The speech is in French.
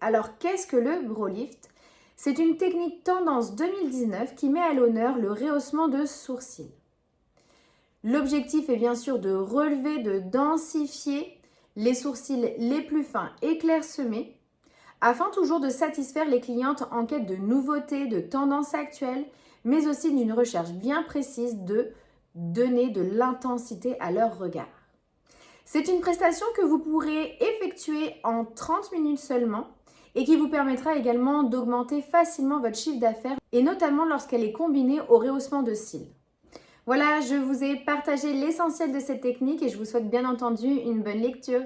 Alors qu'est-ce que le brow lift C'est une technique tendance 2019 qui met à l'honneur le rehaussement de sourcils. L'objectif est bien sûr de relever, de densifier les sourcils les plus fins et clairsemés afin toujours de satisfaire les clientes en quête de nouveautés, de tendances actuelles, mais aussi d'une recherche bien précise de donner de l'intensité à leur regard. C'est une prestation que vous pourrez effectuer en 30 minutes seulement et qui vous permettra également d'augmenter facilement votre chiffre d'affaires et notamment lorsqu'elle est combinée au rehaussement de cils. Voilà, je vous ai partagé l'essentiel de cette technique et je vous souhaite bien entendu une bonne lecture.